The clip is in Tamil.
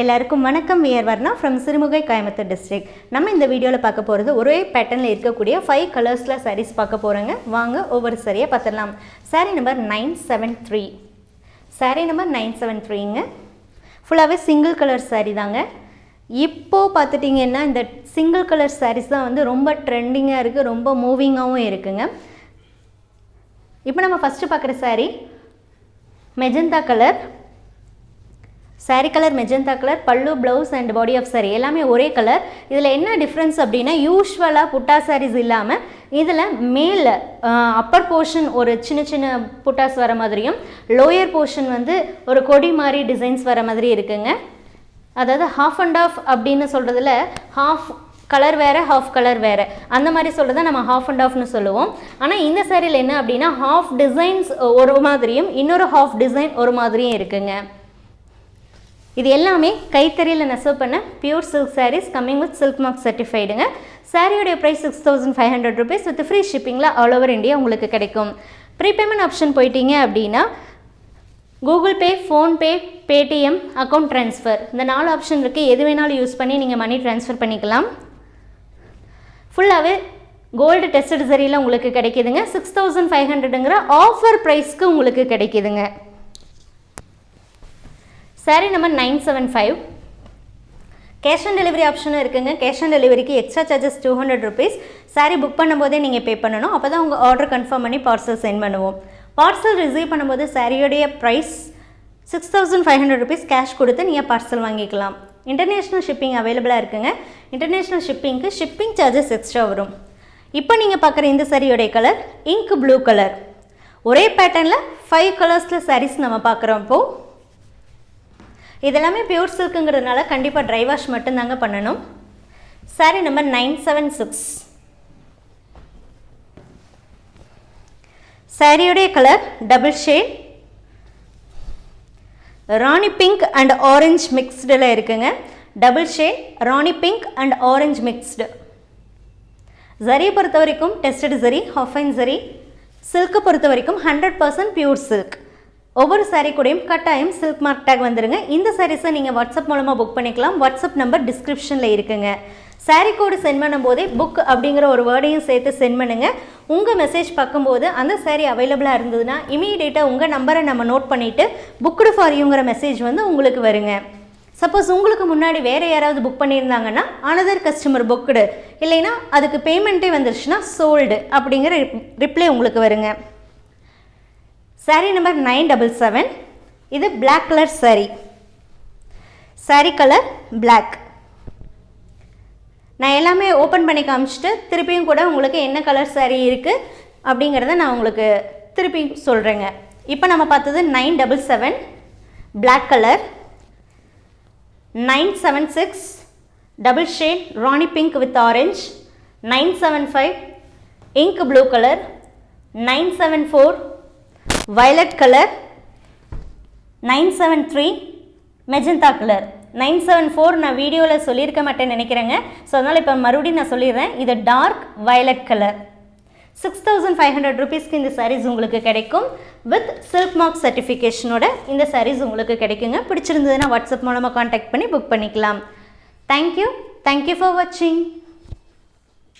எல்லாருக்கும் வணக்கம். We are Varna from Sirumugai Coimbatore district நம்ம இந்த வீடியோவில் பார்க்க போகிறது ஒரே பேட்டர்னில் இருக்கக்கூடிய ஃபைவ் கலர்ஸில் சாரீஸ் பார்க்க போகிறோங்க வாங்க ஒவ்வொரு சரியாக பார்த்துடலாம். Sari number nine seven three sari number nine seven த்ரீங்க ஃபுல்லாகவே சிங்கிள் கலர் சாரீ தாங்க. இப்போது பார்த்துட்டிங்கன்னா இந்த சிங்கிள் கலர் சாரீஸ் தான் வந்து ரொம்ப ட்ரெண்டிங்காக இருக்குது ரொம்ப மூவிங்காகவும் இருக்குங்க. இப்போ நம்ம ஃபஸ்ட்டு பார்க்குற sari magenta colour saree colour magenta colour பல்லு blouse and body of sari எல்லாமே ஒரே கலர் இதில் என்ன டிஃப்ரென்ஸ் அப்படின்னா யூஸ்வலாக புட்டா சாரீஸ் இல்லாமல் இதில் மேலே அப்பர் போர்ஷன் ஒரு சின்ன சின்ன புட்டாஸ் வர மாதிரியும் லோயர் போர்ஷன் வந்து ஒரு கொடி மாதிரி டிசைன்ஸ் வர மாதிரி இருக்குங்க. அதாவது ஹாஃப் அண்ட் ஆஃப் அப்படின்னு சொல்கிறதுல ஹாஃப் கலர் வேறு ஹாஃப் கலர் வேறு. அந்த மாதிரி சொல்கிறத நம்ம ஹாஃப் அண்ட் ஆஃப்னு சொல்லுவோம். ஆனால் இந்த சாரியில் என்ன அப்படின்னா ஹாஃப் டிசைன்ஸ் ஒரு மாதிரியும் இன்னொரு ஹாஃப் டிசைன் ஒரு மாதிரியும் இருக்குங்க. இது எல்லாமே கைத்தறியில் நெசவு பண்ண pure silk saris coming with silk mark சர்டிஃபைடுங்க சாரியோடைய price six thousand five hundred rupees with free ஷிப்பிங்கில் all over India உங்களுக்கு கிடைக்கும். ப்ரீபேமெண்ட் ஆப்ஷன் போயிட்டீங்க அப்படின்னா Google Pay PhonePe Paytm account transfer இந்த நாலு ஆப்ஷன் இருக்குது எது வேணாலும் யூஸ் பண்ணி நீங்கள் மணி ட்ரான்ஸ்ஃபர் பண்ணிக்கலாம். ஃபுல்லாகவே கோல்டு டெஸ்டட் சரியில் உங்களுக்கு கிடைக்குதுங்க. சிக்ஸ் தௌசண்ட் ஃபைவ் ஹண்ட்ரடுங்கிற ஆஃபர் ப்ரைஸ்க்கு உங்களுக்கு கிடைக்குதுங்க. Sari number nine seven five cash on delivery ஆப்ஷனும் இருக்குங்க. கேஷ் ஆன் டெலிவரிக்கு extra charges two hundred rupees sari book பண்ணும்போதே நீங்கள் பே பண்ணணும். அப்போ தான் உங்கள் ஆர்டர் கன்ஃபார்ம் பண்ணி பார்சல் சென்ட் பண்ணுவோம். பார்சல் ரிசீவ் பண்ணும்போது சாரியோடைய price six thousand five hundred rupees cash கொடுத்து நீங்கள் பார்சல் வாங்கிக்கலாம். இன்டர்நேஷ்னல் ஷிப்பிங் அவைலபிளாக இருக்குங்க. இன்டர்நேஷ்னல் ஷிப்பிங்க்கு ஷிப்பிங் சார்ஜஸ் எக்ஸ்ட்ரா வரும். இப்போ நீங்கள் பார்க்குற இந்த சாரியோடைய கலர் இங்க் ப்ளூ கலர் ஒரே பேட்டர்னில் ஃபைவ் கலர்ஸில் சாரீஸ் நம்ம பார்க்குறோம். இப்போது இதெல்லாமே பியூர் சில்க்குங்கிறதுனால கண்டிப்பாக ட்ரை வாஷ் மட்டும்தாங்க பண்ணணும். Sari number nine seven six சாரியுடைய colour double shade rani pink and orange மிக்ஸ்டில் இருக்குங்க. Double shade rani pink and orange mixed ஜரியை பொறுத்த வரைக்கும் டெஸ்டட் ஜரி ஹஃபைன் ஜரி சில்க்கு பொறுத்த வரைக்கும் ஹண்ட்ரட் பர்சன்ட் பியூர் சில்க் ஒவ்வொரு சாரீ கூடயும் கட்டாயம் சில்க் மார்க் டேக் வந்துருங்க. இந்த சாரீஸை நீங்கள் வாட்ஸ்அப் மூலமாக புக் பண்ணிக்கலாம். வாட்ஸ்அப் நம்பர் டிஸ்கிரிப்ஷனில் இருக்குங்க. சாரீ கோடு சென்ட் பண்ணும்போதே புக் அப்படிங்கிற ஒரு வேர்டையும் சேர்த்து சென்ட் பண்ணுங்கள் உங்கள் மெசேஜ் பார்க்கும்போது அந்த சாரீ அவைலபிளாக இருந்ததுன்னா இமீடியேட்டாக உங்கள் நம்பரை நம்ம நோட் பண்ணிவிட்டு புக்டு ஃபார் யூங்கிற மெசேஜ் வந்து உங்களுக்கு வருங்க. சப்போஸ் உங்களுக்கு முன்னாடி வேறு யாராவது புக் பண்ணியிருந்தாங்கன்னா அனதர் கஸ்டமர் புக்குடு இல்லைன்னா அதுக்கு பேமெண்ட்டே வந்துருச்சுன்னா சோல்டு அப்படிங்கிற ரிப்ளை உங்களுக்கு வருங்க. Sari number nine double seven இது black colour sari sari colour black நான் எல்லாமே ஓப்பன் பண்ணி காமிச்சிட்டு திருப்பியும் கூட உங்களுக்கு என்ன கலர் சாரீ இருக்குது அப்படிங்கிறத நான் உங்களுக்கு திருப்பி சொல்கிறேங்க இப்போ நம்ம பார்த்தது nine double seven black colour nine seven six double shade rani pink with orange nine seven five ink blue colour nine seven four violet colour nine seven three magenta colour nine seven four நான் வீடியோவில் சொல்லியிருக்க மாட்டேன்னு நினைக்கிறேங்க. ஸோ அதனால் இப்போ மறுபடியும் நான் சொல்லிடுறேன். இது dark violet colour six thousand five hundred ருபீஸ்க்கு இந்த சாரீஸ் உங்களுக்கு கிடைக்கும். வித் சில்க் மார்க் சர்டிஃபிகேஷனோட இந்த சாரீஸ் உங்களுக்கு கிடைக்குங்க. பிடிச்சிருந்ததுன்னா வாட்ஸ்அப் மூலமாக காண்டாக்ட் பண்ணி புக் பண்ணிக்கலாம். தேங்க்யூ தேங்க்யூ ஃபார் வாட்சிங்